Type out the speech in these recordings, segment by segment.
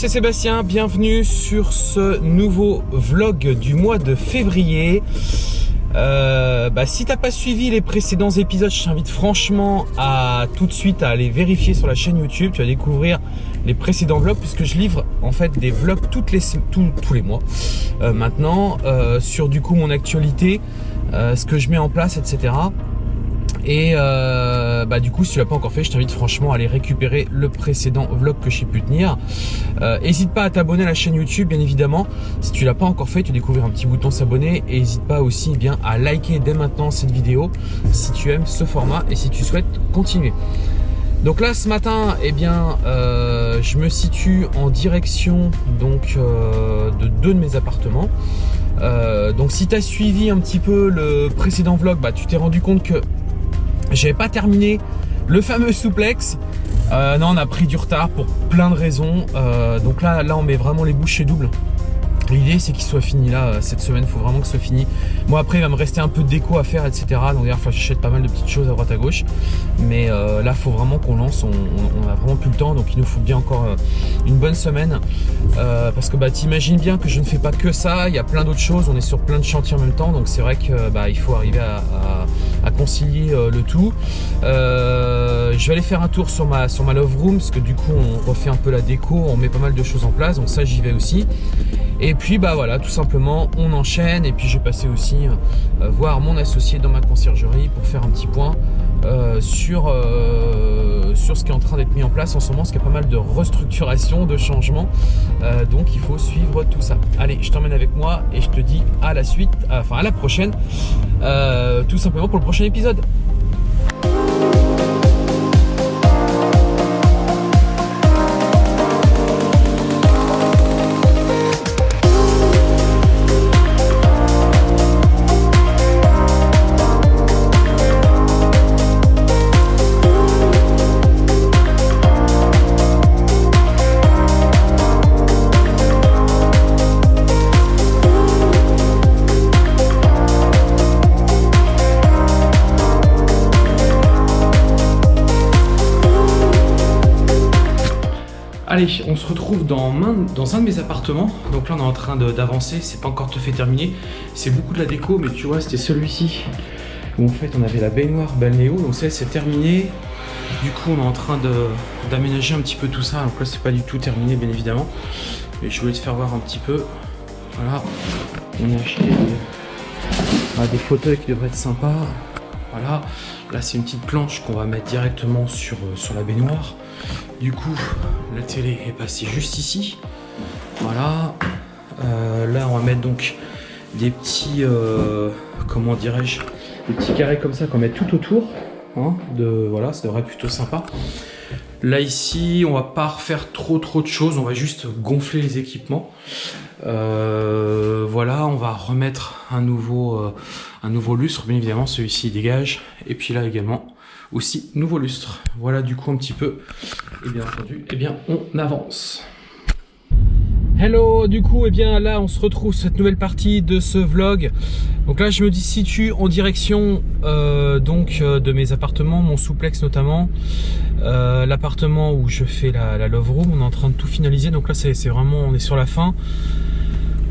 c'est Sébastien, bienvenue sur ce nouveau vlog du mois de février. Euh, bah, si t'as pas suivi les précédents épisodes, je t'invite franchement à tout de suite à aller vérifier sur la chaîne YouTube. Tu vas découvrir les précédents vlogs puisque je livre en fait des vlogs tous les mois euh, maintenant euh, sur du coup mon actualité, ce que je mets en place, etc. Et euh, bah du coup, si tu l'as pas encore fait, je t'invite franchement à aller récupérer le précédent vlog que j'ai pu tenir. N'hésite euh, pas à t'abonner à la chaîne YouTube, bien évidemment. Si tu l'as pas encore fait, tu découvres un petit bouton s'abonner. Et n'hésite pas aussi eh bien à liker dès maintenant cette vidéo si tu aimes ce format et si tu souhaites continuer. Donc là, ce matin, eh bien, euh, je me situe en direction donc de deux de mes appartements. donc si tu as suivi un petit peu le précédent vlog, bah, tu t'es rendu compte que j'avais pas terminé le fameux souplex. Euh, non, on a pris du retard pour plein de raisons. Euh, donc là, là, on met vraiment les bouchées doubles. L'idée c'est qu'il soit fini là euh, cette semaine, il faut vraiment que ce soit fini. Moi après il va me rester un peu de déco à faire etc. Donc d'ailleurs j'achète pas mal de petites choses à droite à gauche. Mais là il faut vraiment qu'on lance, on, a vraiment plus le temps donc il nous faut bien encore une bonne semaine. parce que bah t'imagines bien que je ne fais pas que ça, il y a plein d'autres choses, on est sur plein de chantiers en même temps. Donc c'est vrai que bah, il faut arriver à, concilier le tout. je vais aller faire un tour sur ma, sur ma love room parce que du coup on refait un peu la déco, on met pas mal de choses en place. Donc ça j'y vais aussi. Et puis bah voilà, tout simplement, on enchaîne. Et puis j'ai passé aussi euh, voir mon associé dans ma conciergerie pour faire un petit point euh, sur, euh, sur ce qui est en train d'être mis en place en ce moment, parce qu'il y a pas mal de restructuration, de changements. donc il faut suivre tout ça. Allez, je t'emmène avec moi et je te dis à la suite, enfin à la prochaine, tout simplement pour le prochain épisode. Allez, on se retrouve dans, un de mes appartements. Donc là, on est en train d'avancer. C'est pas encore tout fait terminé. C'est beaucoup de la déco, mais tu vois, c'était celui-ci où en fait on avait la baignoire balnéo. Donc ça, c'est terminé. Du coup, on est en train d'aménager un petit peu tout ça. Donc là, c'est pas du tout terminé, bien évidemment. Mais je voulais te faire voir un petit peu. Voilà, on a acheté des, des fauteuils qui devraient être sympas. Voilà, là c'est une petite planche qu'on va mettre directement sur, euh, sur la baignoire. Du coup, la télé est passée juste ici. Voilà. Euh, là, on va mettre donc des petits, euh, comment dirais-je, des petits carrés comme ça qu'on met tout autour. Hein, de, voilà, ça devrait être plutôt sympa. Là ici, on va pas refaire trop trop de choses, on va juste gonfler les équipements. Euh, voilà, on va remettre un nouveau, un nouveau lustre, bien évidemment, celui-ci dégage. Et puis là également, aussi nouveau lustre. Voilà du coup un petit peu. Et bien entendu, eh bien on avance. Hello, du coup, et eh bien là, on se retrouve cette nouvelle partie de ce vlog. Donc là, je me situe en direction euh, donc euh, de mes appartements, mon souplex notamment, euh, l'appartement où je fais la, love room. On est en train de tout finaliser, donc là, c'est vraiment, on est sur la fin.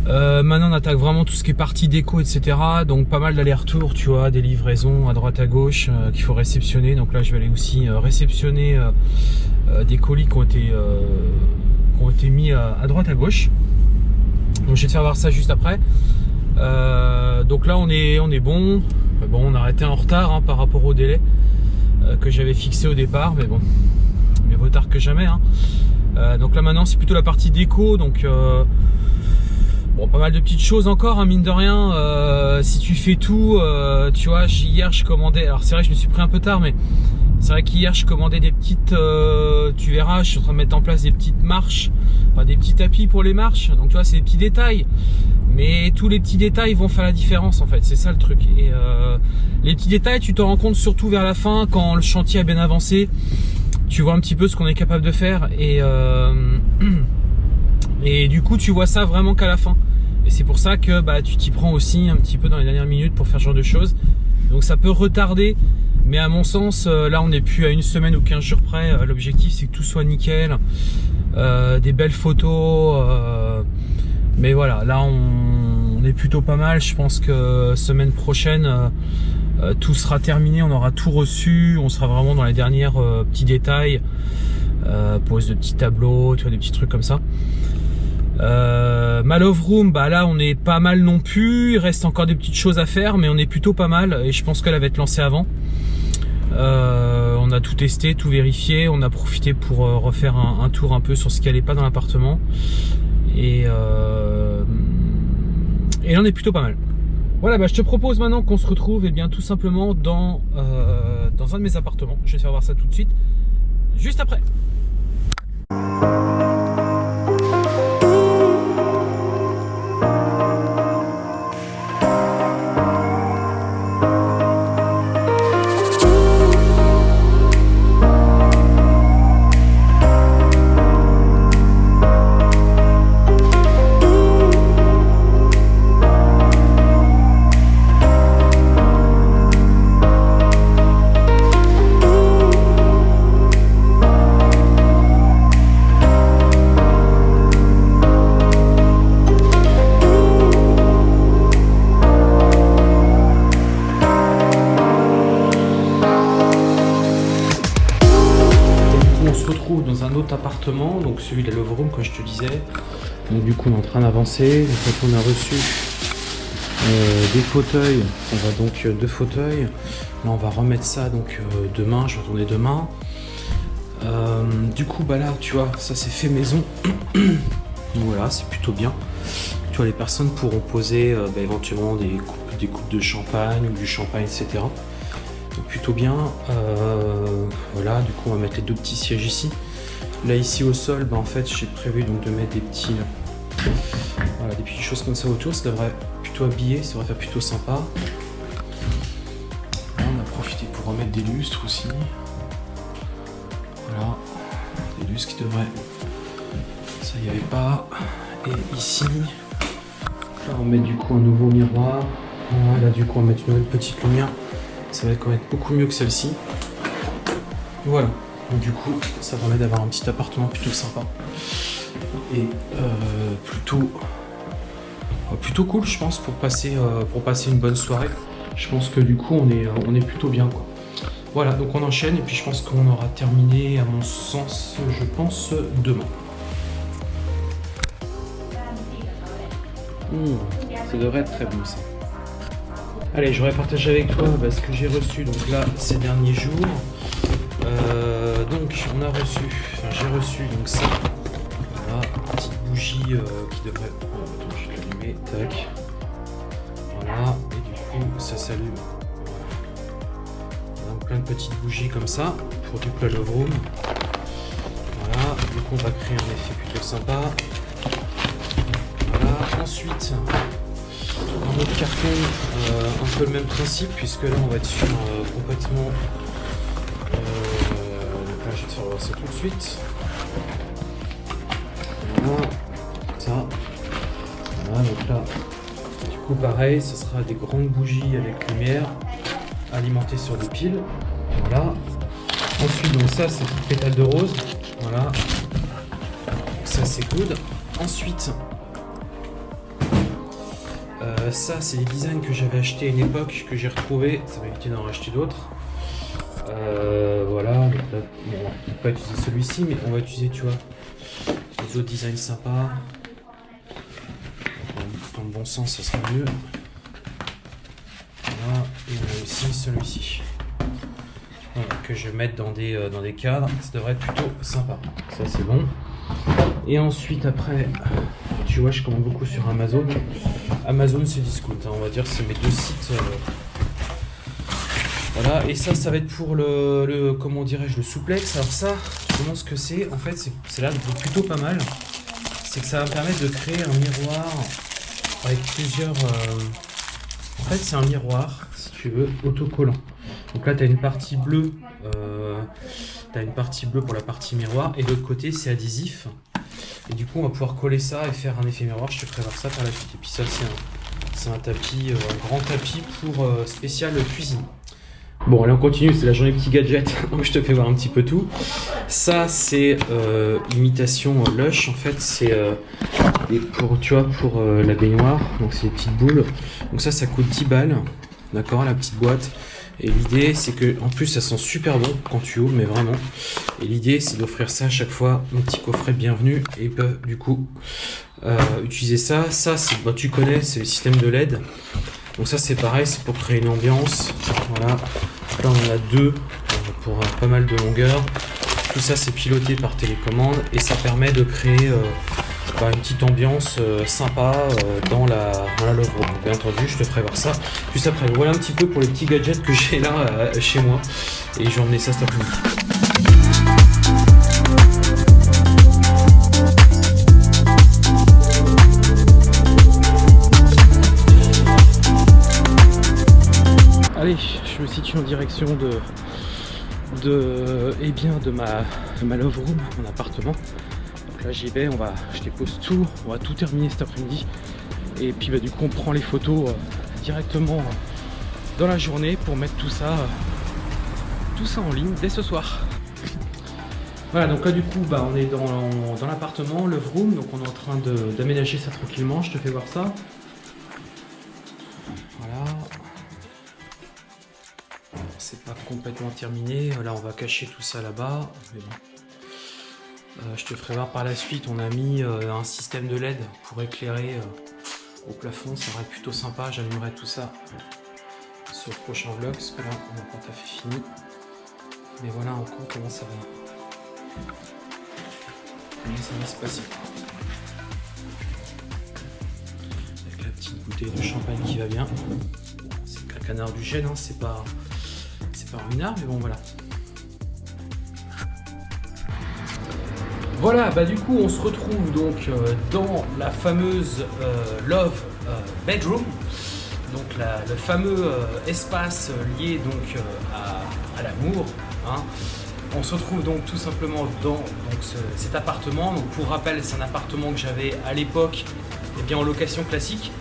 Euh, maintenant on attaque vraiment tout ce qui est partie déco etc donc pas mal d'allers-retours tu vois des livraisons à droite à gauche euh, qu'il faut réceptionner. Donc là je vais aller aussi euh, réceptionner des colis qui ont été, mis à droite à gauche. Donc je vais te faire voir ça juste après. Donc là on est, on est bon. Bon on a arrêté en retard hein, par rapport au délai que j'avais fixé au départ mais bon mais vaut tard que jamais hein. donc là maintenant c'est plutôt la partie déco. Donc Bon, pas mal de petites choses encore, hein, mine de rien. Euh, si tu fais tout, euh, tu vois, hier je commandais. Alors c'est vrai, je me suis pris un peu tard, mais c'est vrai qu'hier je commandais des petites. Euh, tu verras, je suis en train de mettre en place des petites marches, enfin des petits tapis pour les marches. Donc tu vois, c'est des petits détails. Mais tous les petits détails vont faire la différence en fait, c'est ça le truc. Et les petits détails, tu te rends compte surtout vers la fin, quand le chantier a bien avancé. Tu vois un petit peu ce qu'on est capable de faire et et du coup tu vois ça vraiment qu'à la fin. Et c'est pour ça que bah, tu t'y prends aussi un petit peu dans les dernières minutes pour faire ce genre de choses. Donc ça peut retarder, mais à mon sens, euh, là on n'est plus à une semaine ou 15 jours près. Euh, l'objectif c'est que tout soit nickel. des belles photos. mais voilà, là on, est plutôt pas mal. Je pense que semaine prochaine, tout sera terminé, on aura tout reçu, on sera vraiment dans les derniers petits détails. pose de petits tableaux, tu vois, des petits trucs comme ça. Euh, Room, bah là on est pas mal non plus, il reste encore des petites choses à faire mais on est plutôt pas mal et je pense qu'elle va être lancée avant. Euh, on a tout testé, tout vérifié, on a profité pour euh, refaire un, tour un peu sur ce qui allait pas dans l'appartement et, euh, et là on est plutôt pas mal. Voilà, bah, je te propose maintenant qu'on se retrouve et eh bien tout simplement dans, dans un de mes appartements. Je vais faire voir ça tout de suite, juste après. Celui de la Love Room, comme je te disais. Donc du coup, on est en train d'avancer. on a reçu euh, des fauteuils. On va donc euh, deux fauteuils. Là, on va remettre ça donc euh, demain. Je vais retourner demain. du coup, bah là, tu vois, ça c'est fait maison. voilà, c'est plutôt bien. Tu vois, les personnes pourront poser bah, éventuellement des coupes, des coupes de champagne ou du champagne, etc. Donc plutôt bien. voilà, du coup, on va mettre les deux petits sièges ici. Là ici au sol, bah, en fait j'ai prévu donc de mettre des petits, voilà, des petites choses comme ça autour. Ça devrait plutôt habiller, ça devrait faire plutôt sympa. on a profité pour remettre des lustres aussi. Voilà, des lustres qui devraient, ça y avait pas. Et ici, là on met du coup un nouveau miroir. Voilà, du coup on va mettre une petite lumière. Ça va quand même beaucoup mieux que celle-ci. Voilà. Donc du coup, ça permet d'avoir un petit appartement plutôt sympa. Et euh, plutôt, euh, plutôt cool, je pense, pour passer, euh, pour passer une bonne soirée. Je pense que du coup, on est, on est plutôt bien. Quoi. Voilà, donc on enchaîne et puis je pense qu'on aura terminé, à mon sens, je pense, demain. Mmh, ça devrait être très bon ça. Allez, je voudrais partager avec toi bah, ce que j'ai reçu donc là ces derniers jours. Euh, donc on a reçu, enfin j'ai reçu donc ça, voilà, petite bougie euh, qui devrait, attends je vais l'allumer, tac, voilà, et du coup ça s'allume, plein de petites bougies comme ça, pour toute la love room, voilà, donc on va créer un effet plutôt sympa, voilà, ensuite un autre carton, euh, un peu le même principe, puisque là on va être sur complètement je vais te faire ça tout de suite. Voilà, ça. Voilà, donc là, du coup pareil, ce sera des grandes bougies avec lumière alimentées sur des piles. Voilà. Ensuite, donc ça, c'est une pétale de rose. Voilà. ça, c'est good. Ensuite, euh, ça, c'est les designs que j'avais acheté à une époque, que j'ai retrouvé. Ça va éviter d'en racheter d'autres. Euh, voilà, là, on va pas utiliser celui-ci, mais on va utiliser, tu vois, les autres designs sympas. Dans le bon sens, ça sera mieux. Voilà, et on a aussi celui-ci. que je vais mettre dans des, euh, dans des cadres, ça devrait être plutôt sympa. Ça, c'est bon. Et ensuite, après, tu vois, je commande beaucoup sur Amazon. Amazon, c'est Discount, hein, on va dire, c'est mes deux sites. Euh, voilà, et ça, ça va être pour le, comment dirais-je, le souplex. Alors ça, comment ce que c'est En fait, c'est là plutôt pas mal. C'est que ça va me permettre de créer un miroir avec plusieurs... Euh, en fait, c'est un miroir, si tu veux, autocollant. Donc là, tu as une partie bleue. Euh... Tu as une partie bleue pour la partie miroir. Et de l'autre côté, c'est adhésif. Et du coup, on va pouvoir coller ça et faire un effet miroir. Je te voir ça par la suite. Et puis ça, c'est un, tapis, euh, un grand tapis pour euh, spécial cuisine. Bon, allez, on continue, c'est la journée petit gadget, donc je te fais voir un petit peu tout. Ça, c'est euh, imitation euh, Lush, en fait, c'est euh, pour, tu vois, pour euh, la baignoire, donc c'est des petites boules. Donc ça, ça coûte 10 balles, d'accord, la petite boîte. Et l'idée, c'est que, en plus, ça sent super bon quand tu ouvres, mais vraiment. Et l'idée, c'est d'offrir ça à chaque fois, un petit coffret bienvenu, et ils peuvent, du coup, utiliser ça. Ça, bah, tu connais, c'est le système de LED. Donc ça, c'est pareil, c'est pour créer une ambiance. Voilà. Là, on en a deux euh, pour euh, pas mal de longueur. Tout ça, c'est piloté par télécommande et ça permet de créer euh, bah, une petite ambiance sympa dans la, dans. Bien entendu, je te ferai voir ça juste après. Voilà un petit peu pour les petits gadgets que j'ai là chez moi et je vais emmener ça cet après-midi. En direction de, de, eh bien, de ma, ma love room, mon appartement. Donc là j'y vais, on va, je dépose tout, on va tout terminer cet après-midi. Et puis bah, du coup on prend les photos euh, directement euh, dans la journée pour mettre tout ça, euh, tout ça en ligne dès ce soir. Voilà, donc là du coup bah, on est dans, dans l'appartement, love room, donc on est en train d'aménager ça tranquillement, je te fais voir ça. C'est pas complètement terminé. Là, on va cacher tout ça là-bas. Euh, je te ferai voir par la suite. On a mis euh, un système de LED pour éclairer euh, au plafond. Ça être plutôt sympa. J'allumerai tout ça sur le prochain vlog. Parce que là, on n'a pas tout à fait fini. Mais voilà en gros comment ça va. Comment ça va se passer. Avec la petite bouteille de champagne qui va bien. C'est qu'un canard du gène, hein, c'est pas mais bon voilà. Voilà, bah du coup on se retrouve donc euh, dans la fameuse euh, Love euh, Bedroom, donc le fameux espace lié donc à, l'amour. hein. On se retrouve donc tout simplement dans donc, ce- cet appartement. Donc pour rappel, c'est un appartement que j'avais à l'époque eh bien en location classique,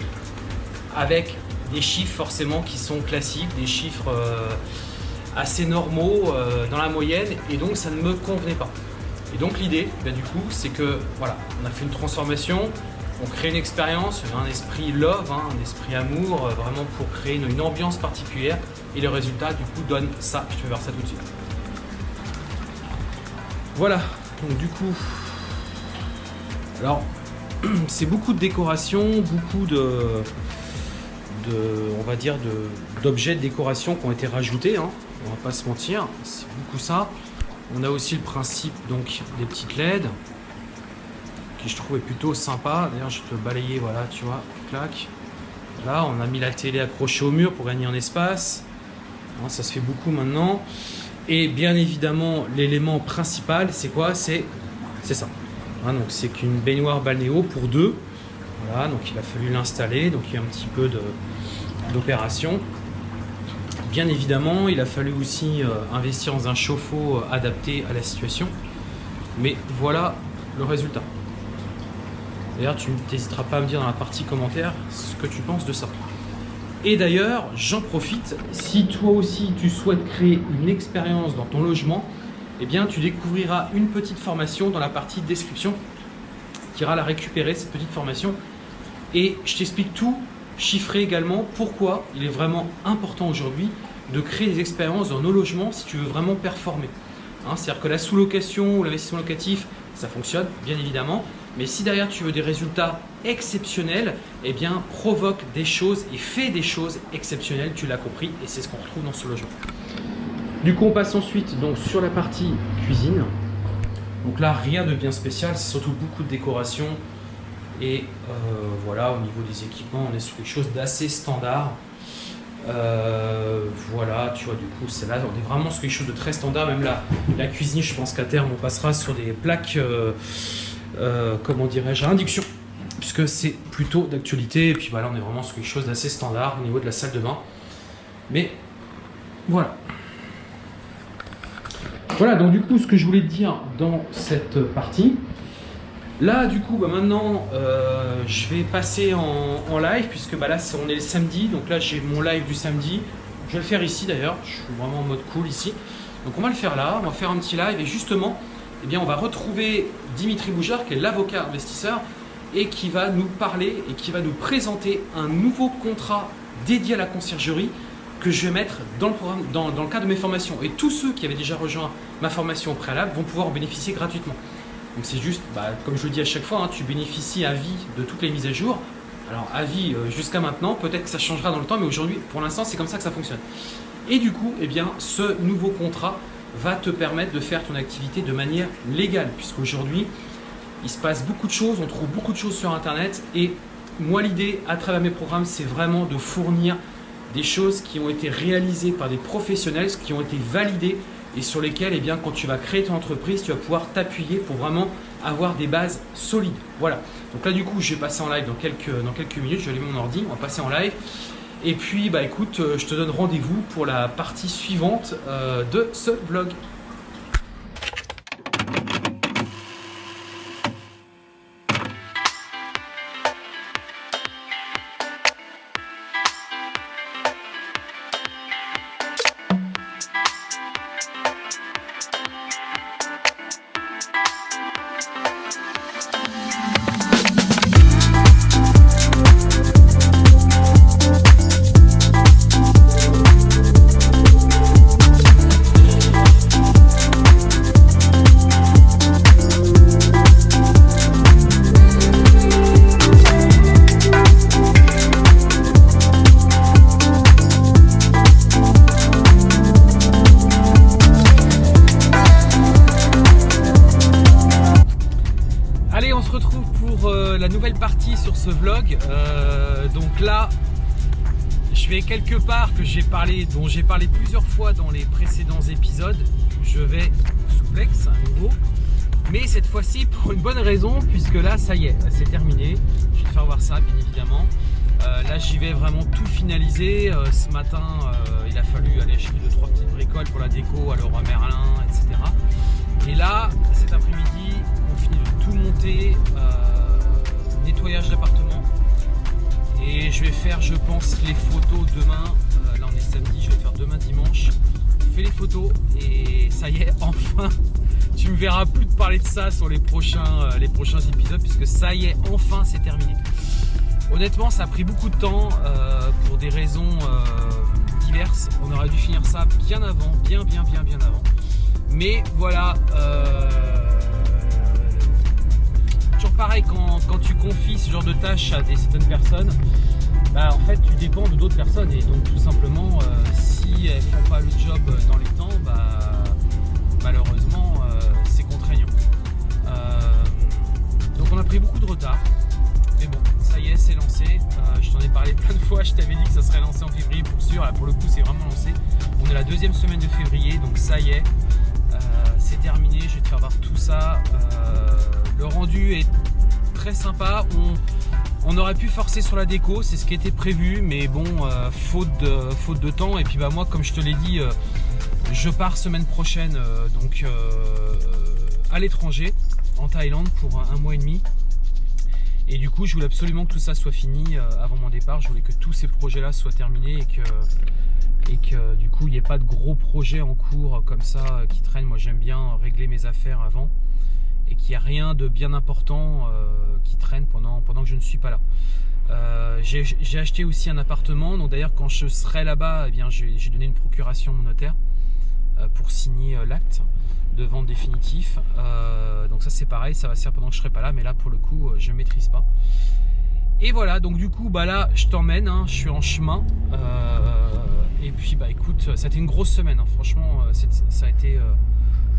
avec des chiffres forcément qui sont classiques, des chiffres assez normaux euh, dans la moyenne, et donc ça ne me convenait pas. Et donc l'idée, ben, du coup, c'est que voilà, on a fait une transformation, on crée une expérience, un esprit love, hein, un esprit amour, euh, vraiment pour créer une, ambiance particulière. Et le résultat, du coup, donne ça. Je vais voir ça tout de suite. Voilà, donc du coup, alors c'est beaucoup de décoration, beaucoup de, on va dire, de- d'objets de, décoration qui ont été rajoutés. hein. On va pas se mentir, c'est beaucoup ça. On a aussi le principe donc des petites LED qui je trouve est plutôt sympa. D'ailleurs, je te balayer, voilà, tu vois, clac. Là, on a mis la télé accrochée au mur pour gagner en espace. Hein, ça se fait beaucoup maintenant. Et bien évidemment, l'élément principal, c'est quoi? C'est ça. Hein, donc c'est qu'une baignoire balnéo pour deux. Voilà, donc il a fallu l'installer. Donc il y a un petit peu d'opération. Bien évidemment, il a fallu aussi euh, investir dans un chauffe-eau euh, adapté à la situation. Mais voilà le résultat. D'ailleurs, tu n'hésiteras pas à me dire dans la partie commentaire ce que tu penses de ça. Et d'ailleurs, j'en profite, si toi aussi tu souhaites créer une expérience dans ton logement, eh bien tu découvriras une petite formation dans la partie description. Tu iras la récupérer, cette petite formation. Et je t'explique tout, chiffré également, pourquoi il est vraiment important aujourd'hui de créer des expériences dans nos logements si tu veux vraiment performer. Hein, C'est-à-dire que la sous-location ou l'investissement locatif, ça fonctionne, bien évidemment. Mais si derrière tu veux des résultats exceptionnels, eh bien provoque des choses et fais des choses exceptionnelles, tu l'as compris, et c'est ce qu'on retrouve dans ce logement. Du coup, on passe ensuite donc sur la partie cuisine. Donc là, rien de bien spécial, c'est surtout beaucoup de décoration. Et euh, voilà, au niveau des équipements, on est sur quelque chose d'assez standard. Euh, voilà, tu vois, du coup, c'est là, on est vraiment sur quelque chose de très standard. Même la, la cuisine, je pense qu'à terme, on passera sur des plaques, euh, euh, comment dirais-je, à induction, puisque c'est plutôt d'actualité. Et puis voilà, on est vraiment sur quelque chose d'assez standard au niveau de la salle de bain. Mais voilà. Voilà, donc du coup, ce que je voulais te dire dans cette partie, Là, du coup, bah, maintenant, euh, je vais passer en, live, puisque bah, là, on est le samedi. Donc là, j'ai mon live du samedi. Je vais le faire ici d'ailleurs, je suis vraiment en mode cool ici. Donc on va le faire là, on va faire un petit live et justement, eh on va retrouver Dimitri Boujard qui est l'avocat investisseur et qui va nous parler et qui va nous présenter un nouveau contrat dédié à la conciergerie que je vais mettre dans le, dans, le cadre de mes formations. Et tous ceux qui avaient déjà rejoint ma formation au préalable vont pouvoir en bénéficier gratuitement. Donc c'est juste, bah, comme je le dis à chaque fois, hein, tu bénéficies à vie de toutes les mises à jour. Alors à vie euh, jusqu'à maintenant, peut-être que ça changera dans le temps, mais aujourd'hui, pour l'instant, c'est comme ça que ça fonctionne. Et du coup, eh bien, ce nouveau contrat va te permettre de faire ton activité de manière légale, puisqu'aujourd'hui, il se passe beaucoup de choses, on trouve beaucoup de choses sur Internet, et moi, l'idée, à travers mes programmes, c'est vraiment de fournir des choses qui ont été réalisées par des professionnels, qui ont été validées et sur lesquelles, eh bien, quand tu vas créer ton entreprise, tu vas pouvoir t'appuyer pour vraiment avoir des bases solides. Voilà. Donc là, du coup, je vais passer en live dans quelques, minutes. Je vais allumer mon ordi, on va passer en live. Et puis, bah écoute, euh, je te donne rendez-vous pour la partie suivante euh, de ce vlog. J'ai parlé, dont j'ai parlé plusieurs fois dans les précédents épisodes. Je vais souplex à nouveau. Mais cette fois-ci pour une bonne raison, puisque là, ça y est, c'est terminé. Je vais te faire voir ça, bien évidemment. Euh, là, j'y vais vraiment tout finaliser. Euh, ce matin, il a fallu aller acheter deux trois petites bricoles pour la déco à Leroy Merlin, etc. Et là, cet après-midi, on finit de tout monter nettoyage d'appartement. Et je vais faire, je pense, les photos demain. Je vais faire demain dimanche. Fais les photos et ça y est, enfin, tu me verras plus de parler de ça sur les prochains, euh, les prochains épisodes puisque ça y est, enfin, c'est terminé. Honnêtement, ça a pris beaucoup de temps euh, pour des raisons diverses. On aurait dû finir ça bien avant, bien, bien, bien, bien avant. Mais voilà pareil quand, tu confies ce genre de tâches à des certaines personnes, bah, en fait tu dépends de d'autres personnes et donc tout simplement euh, si elles font pas le job dans les temps, bah, malheureusement euh, c'est contraignant. Euh, donc on a pris beaucoup de retard, mais bon ça y est c'est lancé. je t'en ai parlé plein de fois, je t'avais dit que ça serait lancé en février pour sûr. Là pour le coup c'est vraiment lancé. On est la deuxième semaine de février donc ça y est. c'est terminé, je vais te faire voir tout ça. le rendu est très sympa. Aurait pu forcer sur la déco, c'est ce qui était prévu, mais bon, euh, faute, de, faute de temps. Et puis bah moi, comme je te l'ai dit, euh, je pars semaine prochaine, euh, donc à l'étranger, en Thaïlande, pour un, mois et demi. Et du coup, je voulais absolument que tout ça soit fini avant mon départ. Je voulais que tous ces projets-là soient terminés et que, et que du coup, il n'y ait pas de gros projets en cours comme ça qui traînent. Moi, j'aime bien régler mes affaires avant et qu'il n'y a rien de bien important euh, qui traîne pendant, pendant que je ne suis pas là. Euh, j'ai acheté aussi un appartement, donc d'ailleurs quand je serai là-bas, eh j'ai donné une procuration à mon notaire euh, pour signer l'acte de vente définitif. donc ça c'est pareil, ça va se faire pendant que je serai pas là, mais là pour le coup je maîtrise pas. Et voilà, donc du coup bah là je t'emmène, hein, je suis en chemin. et puis bah écoute, ça a été une grosse semaine, hein. franchement ça a été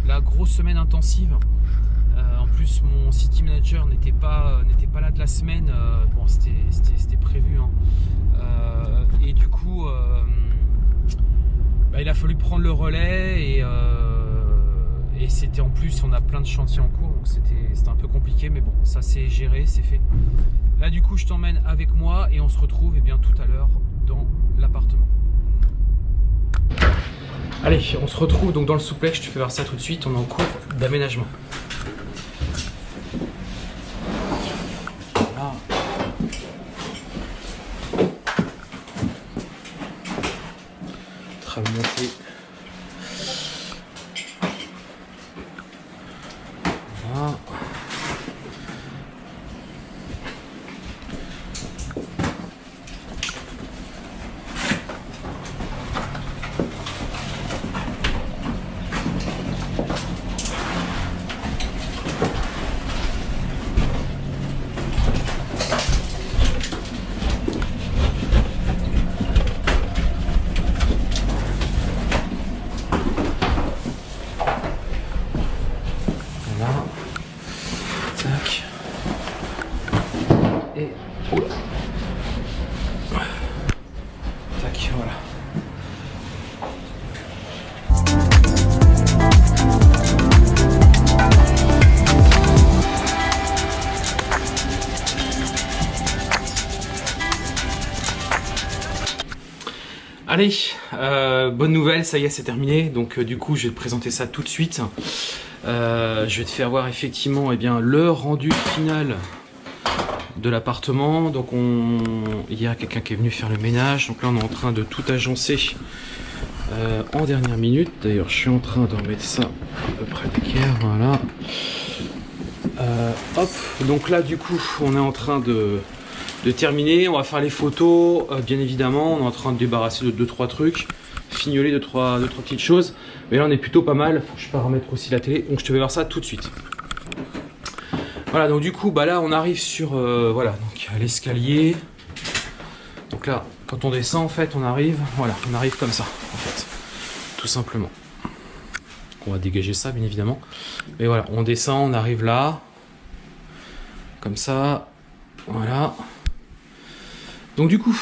la grosse semaine intensive. Euh, en plus, mon city manager n'était pas, pas là de la semaine. Euh, bon, c'était prévu. Hein. Euh, et du coup, bah, il a fallu prendre le relais et, c'était en plus, on a plein de chantiers en cours, donc c'était un peu compliqué, mais bon, ça c'est géré, c'est fait. Là, du coup, je t'emmène avec moi et on se retrouve et eh bien, tout à l'heure dans l'appartement. Allez, on se retrouve donc dans le souplex, je te fais voir ça tout de suite, on est en cours d'aménagement. кормят. Allez, euh, bonne nouvelle, ça y est, c'est terminé. Donc euh, du coup, je vais te présenter ça tout de suite. Euh, je vais te faire voir effectivement eh bien, le rendu final de l'appartement. Donc on... il y a quelqu'un qui est venu faire le ménage. Donc là, on est en train de tout agencer en dernière minute. D'ailleurs, je suis en train de remettre ça à peu près d'équerre. Voilà. hop, donc là, du coup, on est en train de de terminer. On va faire les photos, euh, bien évidemment. On est en train de débarrasser de 2-3 trucs, fignoler 2-3 trois, deux, trois petites choses. Mais là, on est plutôt pas mal. Faut que je paramètre aussi la télé. Donc, je te vais voir ça tout de suite. Voilà, donc du coup, bah là, on arrive sur euh, voilà, donc l'escalier. Donc là, quand on descend, en fait, on arrive, voilà, on arrive comme ça, en fait, tout simplement. On va dégager ça, bien évidemment. Mais voilà, on descend, on arrive là, comme ça, voilà. Donc du coup,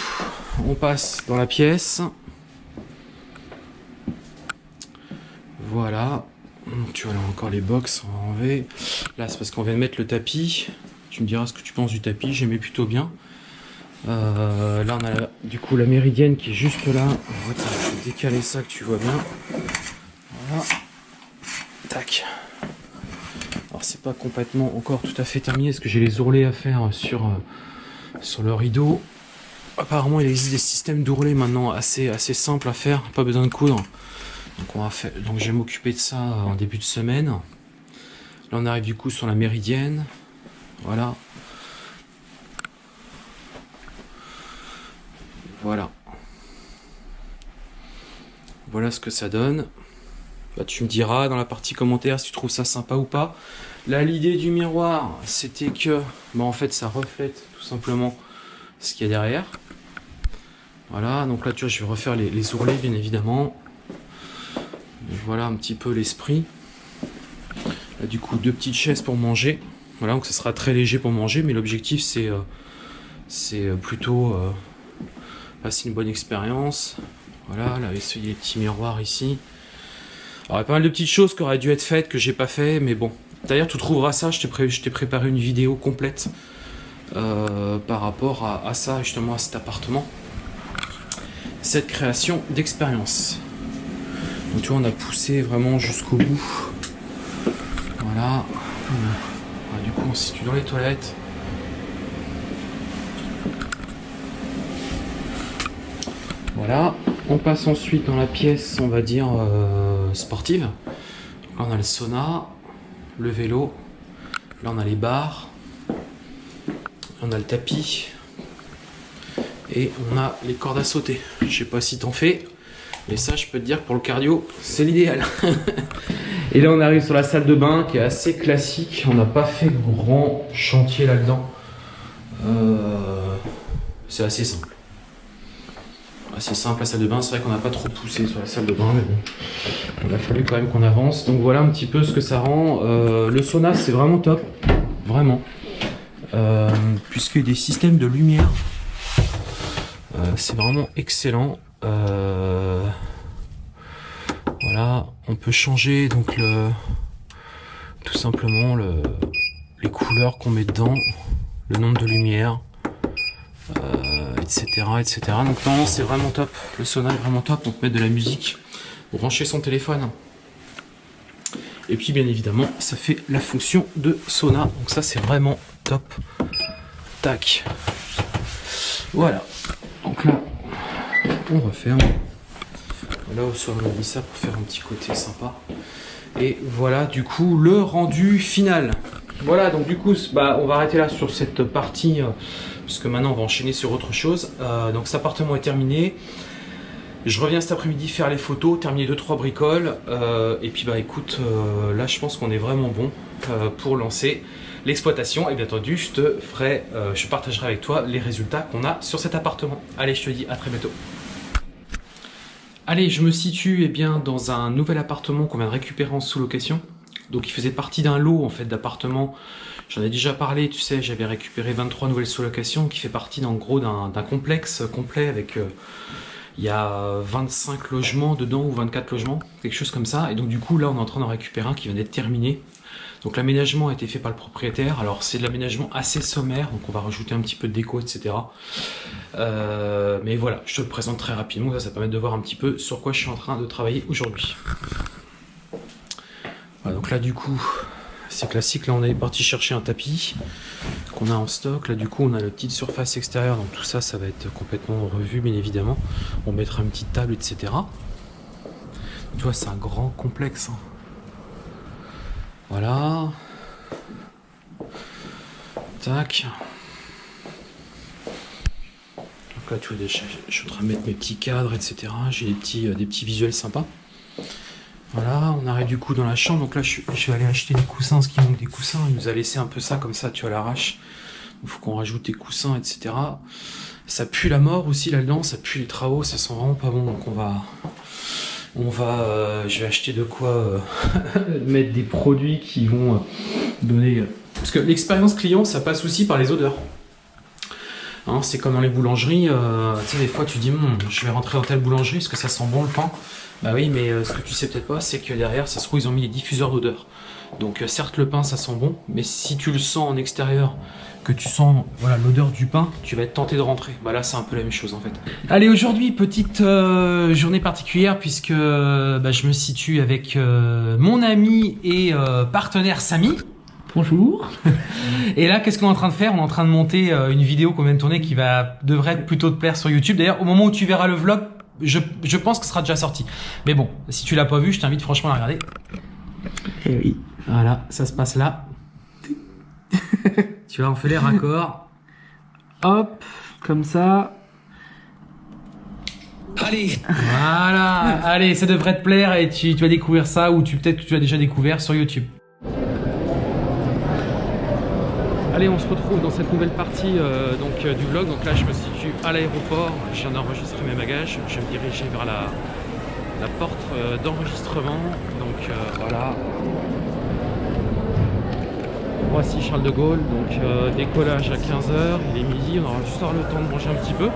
on passe dans la pièce. Voilà. Tu vois là encore les box, on va enlever. Là c'est parce qu'on vient de mettre le tapis. Tu me diras ce que tu penses du tapis, j'aimais plutôt bien. Euh, là on a du coup la méridienne qui est juste là. je vais décaler ça que tu vois bien. Voilà. Tac. Alors c'est pas complètement encore tout à fait terminé parce que j'ai les ourlets à faire sur, euh, sur le rideau. Apparemment, il existe des systèmes d'ourlets maintenant assez, assez simples à faire, pas besoin de coudre. Donc, on va donc je vais m'occuper de ça en début de semaine. Là, on arrive du coup sur la méridienne. Voilà. Voilà. Voilà ce que ça donne. Bah, tu me diras dans la partie commentaire si tu trouves ça sympa ou pas. Là, l'idée du miroir, c'était que, bah, en fait, ça reflète tout simplement ce qu'il y a derrière. Voilà, donc là, tu vois, je vais refaire les, ourlets, bien évidemment. voilà un petit peu l'esprit. Du coup, deux petites chaises pour manger. Voilà, donc ça sera très léger pour manger, mais l'objectif, c'est euh, euh, plutôt euh, passer une bonne expérience. Voilà, là, il les petits miroirs ici. Alors, il y a pas mal de petites choses qui auraient dû être faites, que j'ai pas fait, mais bon. D'ailleurs, tu trouveras ça, je t'ai préparé une vidéo complète par rapport à ça, justement, à cet appartement cette création d'expérience. Donc tu vois, on a poussé vraiment jusqu'au bout. Voilà. du coup, on se situe dans les toilettes. Voilà. On passe ensuite dans la pièce, on va dire, euh, sportive. on a le sauna, le vélo. Là, on a les bars. On a le tapis et on a les cordes à sauter. Je sais pas si t'en fais, mais ça, je peux te dire pour le cardio, c'est l'idéal. et là, on arrive sur la salle de bain qui est assez classique. On n'a pas fait grand chantier là-dedans. Euh, c'est assez simple. Assez simple la salle de bain. C'est vrai qu'on n'a pas trop poussé sur la salle de bain, mais bon, il a fallu quand même qu'on avance. Donc voilà un petit peu ce que ça rend. Euh, le sauna, c'est vraiment top, vraiment. Euh, puisque des systèmes de lumière c'est vraiment excellent. Euh, voilà, on peut changer donc le tout simplement le, les couleurs qu'on met dedans, le nombre de lumières, etc., euh, etc. Donc non, c'est vraiment top. Le sauna est vraiment top. On peut mettre de la musique, brancher son téléphone. Et puis bien évidemment, ça fait la fonction de sauna. Donc ça, c'est vraiment top. Tac. Voilà. Donc là, on referme. Là, on a mis ça pour faire un petit côté sympa. Et voilà, du coup, le rendu final. Voilà, donc du coup, bah, on va arrêter là sur cette partie, euh, puisque maintenant, on va enchaîner sur autre chose. Euh, donc, cet appartement est terminé. Je reviens cet après-midi faire les photos, terminer 2-3 bricoles. Euh, et puis, bah écoute, là, je pense qu'on est vraiment bon pour lancer l'exploitation et bien entendu je te ferai, euh, je partagerai avec toi les résultats qu'on a sur cet appartement. Allez, je te dis à très bientôt. Allez, je me situe eh bien, dans un nouvel appartement qu'on vient de récupérer en sous-location. Donc il faisait partie d'un lot en fait d'appartements. J'en ai déjà parlé, tu sais, j'avais récupéré 23 nouvelles sous-locations qui fait partie en gros d'un complexe complet avec... Euh, il y a 25 logements dedans ou 24 logements, quelque chose comme ça. Et donc du coup là on est en train d'en récupérer un qui vient d'être terminé. Donc l'aménagement a été fait par le propriétaire. Alors c'est de l'aménagement assez sommaire, donc on va rajouter un petit peu de déco, etc. Euh, mais voilà, je te le présente très rapidement, ça, ça permet de voir un petit peu sur quoi je suis en train de travailler aujourd'hui. Voilà, donc là du coup, c'est classique, là on est parti chercher un tapis qu'on a en stock. Là du coup on a la petite surface extérieure, donc tout ça, ça va être complètement revu bien évidemment. On mettra une petite table, etc. Tu vois, c'est un grand complexe. Hein. Voilà. Tac. Donc là, tu vois, je suis en train de mettre mes petits cadres, etc. J'ai des petits, euh, des petits visuels sympas. Voilà, on arrive du coup dans la chambre. Donc là, je, vais aller acheter des coussins, ce qui manque des coussins. Il nous a laissé un peu ça comme ça, tu vois, l'arrache. Il faut qu'on rajoute des coussins, etc. Ça pue la mort aussi là-dedans, ça pue les travaux, ça sent vraiment pas bon. Donc on va, on va, euh, je vais acheter de quoi euh, mettre des produits qui vont euh, donner... Parce que l'expérience client, ça passe aussi par les odeurs. Hein, c'est comme dans les boulangeries, tu sais, des fois tu dis, hum, je vais rentrer dans telle boulangerie, est-ce que ça sent bon le pain? Bah oui, mais ce que tu sais peut-être pas, c'est que derrière, ça se trouve, ils ont mis des diffuseurs d'odeur. Donc certes, le pain, ça sent bon, mais si tu le sens en extérieur, que tu sens voilà l'odeur du pain, tu vas être tenté de rentrer. Bah là, c'est un peu la même chose en fait. Allez, aujourd'hui, petite euh, journée particulière puisque euh, bah, je me situe avec euh, mon ami et partenaire Samy. Bonjour. Et là, qu'est-ce qu'on est en train de faire? On est en train de monter une vidéo qu'on vient de tourner qui va devrait être plutôt te plaire sur YouTube. D'ailleurs, au moment où tu verras le vlog, je, je pense que ce sera déjà sorti. Mais bon, si tu l'as pas vu, je t'invite franchement à la regarder. Et eh oui. Voilà, ça se passe là. tu vois, on fait les raccords. Hop, comme ça. Allez Voilà Allez, ça devrait te plaire et tu, vas découvrir ça ou tu peut-être que tu as déjà découvert sur YouTube. Allez, on se retrouve dans cette nouvelle partie euh, donc, euh, du vlog. Donc là, je me situe à l'aéroport. Je viens d'enregistrer mes bagages. Je vais me diriger vers la, la porte euh, d'enregistrement. Donc voilà, Voici Charles de Gaulle, donc euh, décollage à 15h, il est midi, on aura juste le temps de manger un petit peu.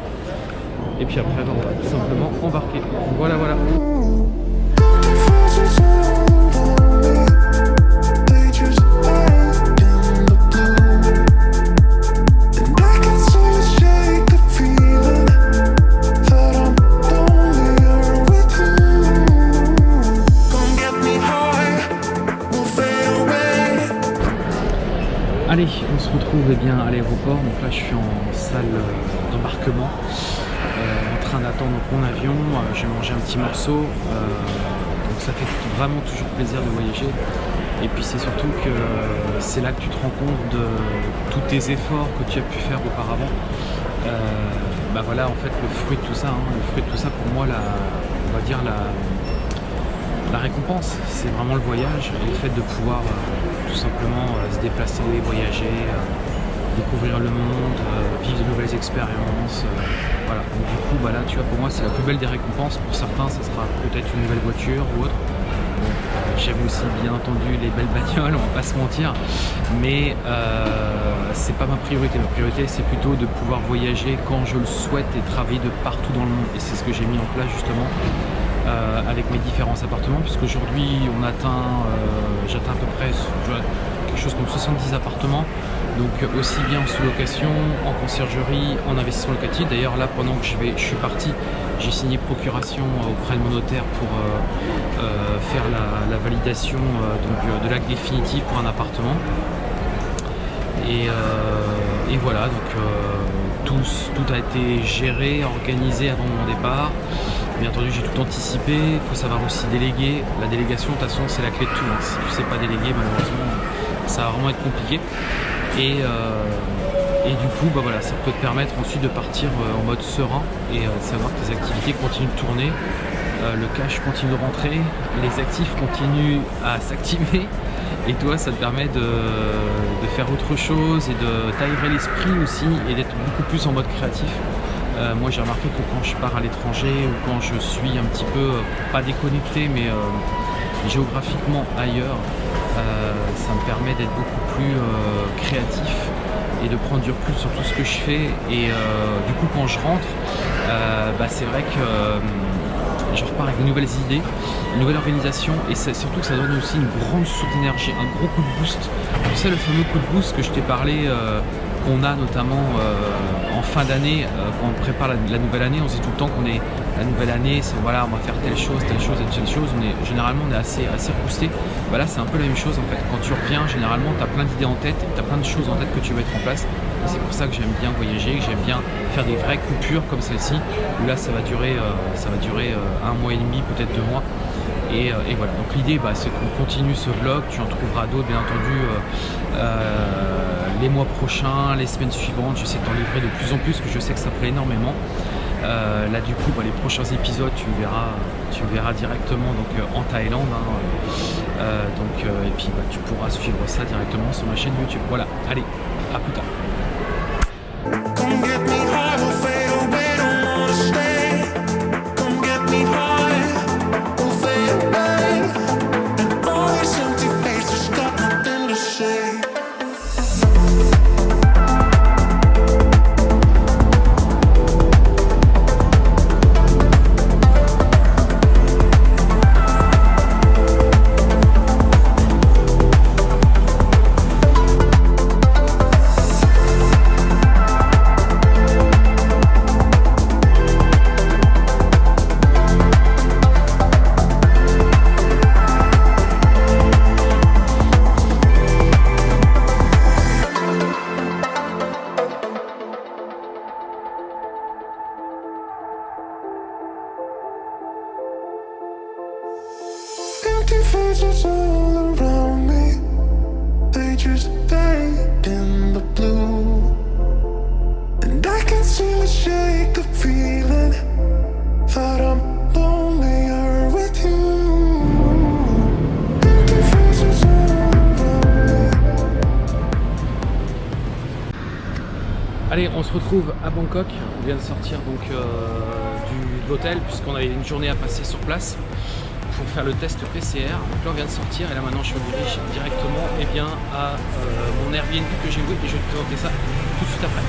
Et puis après, on va tout simplement embarquer. Voilà, voilà. Bien, à l'aéroport. Donc là, je suis en salle euh, d'embarquement, euh, en train d'attendre mon avion. Euh, je vais manger un petit morceau. donc ça fait vraiment toujours plaisir de voyager. Et puis c'est surtout que c'est là que tu te rends compte de tous tes efforts que tu as pu faire auparavant. bah voilà, en fait, le fruit de tout ça, hein, le fruit de tout ça, pour moi, la, on va dire la, la récompense, c'est vraiment le voyage et le fait de pouvoir tout simplement se déplacer, voyager, découvrir le monde, vivre de nouvelles expériences. voilà. Donc, du coup, bah là, tu vois, pour moi, c'est la plus belle des récompenses. Pour certains, ça sera peut-être une nouvelle voiture ou autre. J'aime aussi bien entendu les belles bagnoles, on va pas se mentir, mais c'est pas ma priorité. Ma priorité c'est plutôt de pouvoir voyager quand je le souhaite et travailler de partout dans le monde. Et c'est ce que j'ai mis en place justement euh, avec mes différents appartements puisqu'aujourd'hui on atteint, euh, j'atteins à peu près quelque chose comme 70 appartements donc aussi bien en sous-location, en conciergerie, en investissement locatif. D'ailleurs là pendant que je, vais, je suis parti, j'ai signé procuration auprès de mon notaire pour euh, faire la, validation donc, de l'acte définitif pour un appartement. Et, voilà, donc tout, tout a été géré, organisé avant mon départ. Bien entendu, j'ai tout anticipé. Il faut savoir aussi déléguer. La délégation, de toute façon, c'est la clé de tout. Si tu ne sais pas déléguer, malheureusement, ça va vraiment être compliqué. Et, euh, et du coup, bah voilà, ça peut te permettre ensuite de partir euh, en mode serein et euh, de savoir que tes activités continuent de tourner, le cash continue de rentrer, les actifs continuent à s'activer et toi ça te permet de, de, faire autre chose et de t'aérer l'esprit aussi et d'être beaucoup plus en mode créatif. Euh, moi j'ai remarqué que quand je pars à l'étranger ou quand je suis un petit peu, euh, pas déconnecté, mais euh, géographiquement ailleurs, ça me permet d'être beaucoup plus créatif et de prendre du recul sur tout ce que je fais. Et du coup, quand je rentre, bah, c'est vrai que je repars avec de nouvelles idées, une nouvelle organisation et surtout que ça donne aussi une grande source d'énergie, un gros coup de boost. Tu sais le fameux coup de boost que je t'ai parlé euh, qu'on a notamment euh, en fin d'année, euh, quand on prépare la, nouvelle année, on se dit tout le temps qu'on est la nouvelle année, c'est voilà, on va faire telle chose, telle chose, telle chose, on est, généralement on est assez, assez boosté. Voilà, c'est un peu la même chose en fait. Quand tu reviens, généralement tu as plein d'idées en tête, tu as plein de choses en tête que tu veux mettre en place. C'est pour ça que j'aime bien voyager, que j'aime bien faire des vraies coupures comme celle-ci, où là ça va durer, ça va durer un mois et demi, peut-être deux mois. Et, voilà, donc l'idée bah, c'est qu'on continue ce vlog, tu en trouveras d'autres bien entendu les mois prochains, les semaines suivantes, j'essaie de t'en livrer de plus en plus, que je sais que ça plaît énormément. Euh, là du coup bah, les prochains épisodes tu verras tu verras directement donc euh, en Thaïlande hein, euh, et puis bah, tu pourras suivre ça directement sur ma chaîne YouTube. Voilà. Allez à plus tard puisqu'on avait une journée à passer sur place pour faire le test PCR. Donc là on vient de sortir et là maintenant je redirige directement et eh bien, à euh, mon Airbnb que j'ai loué et je vais te présenter ça tout de suite après.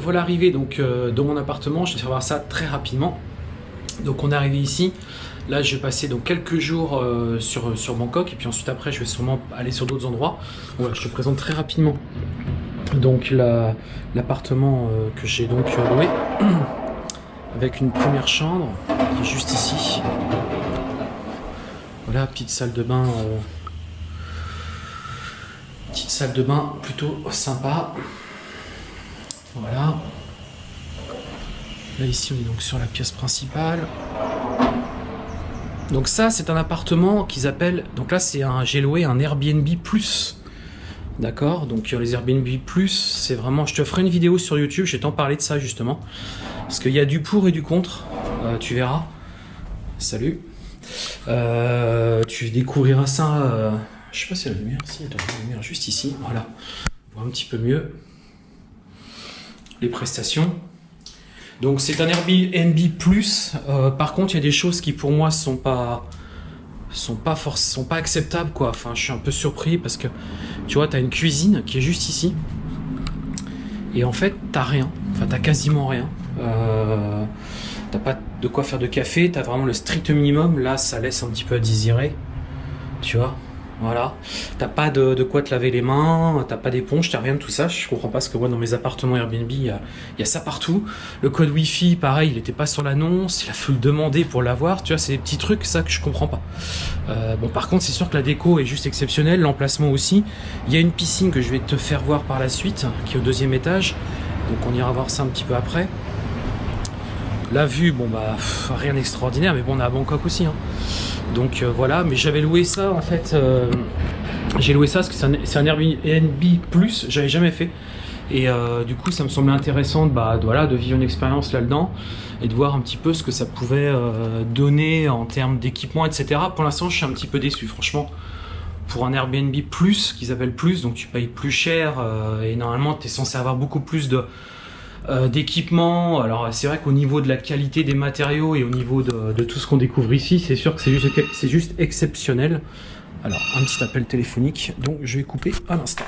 Voilà arrivé donc euh, dans mon appartement. Je vais faire voir ça très rapidement. Donc on est arrivé ici. Là, je vais passer donc quelques jours euh, sur, sur Bangkok et puis ensuite après, je vais sûrement aller sur d'autres endroits. Voilà, je te présente très rapidement donc l'appartement euh, que j'ai donc loué avec une première chambre qui est juste ici. Voilà, petite salle de bain Petite salle de bain plutôt sympa. Voilà. Là ici on est donc sur la pièce principale. Donc ça c'est un appartement qu'ils appellent, donc là c'est un, j'ai loué un Airbnb Plus. D'accord? Donc les Airbnb Plus, c'est vraiment, je te ferai une vidéo sur YouTube, je vais t'en parler de ça justement. Parce qu'il y a du pour et du contre, euh, tu verras. Salut. Euh, tu découvriras ça euh, je sais pas si la lumière, si, il la lumière juste ici, voilà. On voit un petit peu mieux les prestations. Donc c'est un Airbnb Plus. Euh, par contre, il y a des choses qui pour moi sont pas sont pas sont pas acceptables quoi. Enfin, je suis un peu surpris parce que tu vois, tu une cuisine qui est juste ici. Et en fait, t'as rien. Enfin, t'as quasiment rien. Euh, t'as pas de quoi faire de café. T'as vraiment le strict minimum. Là, ça laisse un petit peu à désirer. Tu vois? Voilà. T'as pas de, quoi te laver les mains, t'as pas d'éponge, t'as rien de tout ça. Je comprends pas ce que moi dans mes appartements Airbnb, il y a, il y a ça partout. Le code Wi-Fi, pareil, il était pas sur l'annonce, il a fallu le demander pour l'avoir. Tu vois, c'est des petits trucs, ça que je comprends pas. Euh, bon, par contre, c'est sûr que la déco est juste exceptionnelle, l'emplacement aussi. Il y a une piscine que je vais te faire voir par la suite, qui est au deuxième étage. Donc on ira voir ça un petit peu après. La vue, bon bah rien d'extraordinaire, mais bon on est à Bangkok aussi. hein. Donc euh, voilà, mais j'avais loué ça en fait. euh, j'ai loué ça parce que c'est un, Airbnb plus, j'avais jamais fait. Et euh, du coup ça me semblait intéressant de, bah, de, voilà, de vivre une expérience là-dedans et de voir un petit peu ce que ça pouvait donner en termes d'équipement, etc. Pour l'instant je suis un petit peu déçu franchement. Pour un Airbnb plus, qu'ils appellent plus, donc tu payes plus cher et normalement tu es censé avoir beaucoup plus de, euh, d'équipement. Alors c'est vrai qu'au niveau de la qualité des matériaux et au niveau de, tout ce qu'on découvre ici, c'est sûr que c'est juste, juste exceptionnel. Alors un petit appel téléphonique, donc je vais couper à l'instant.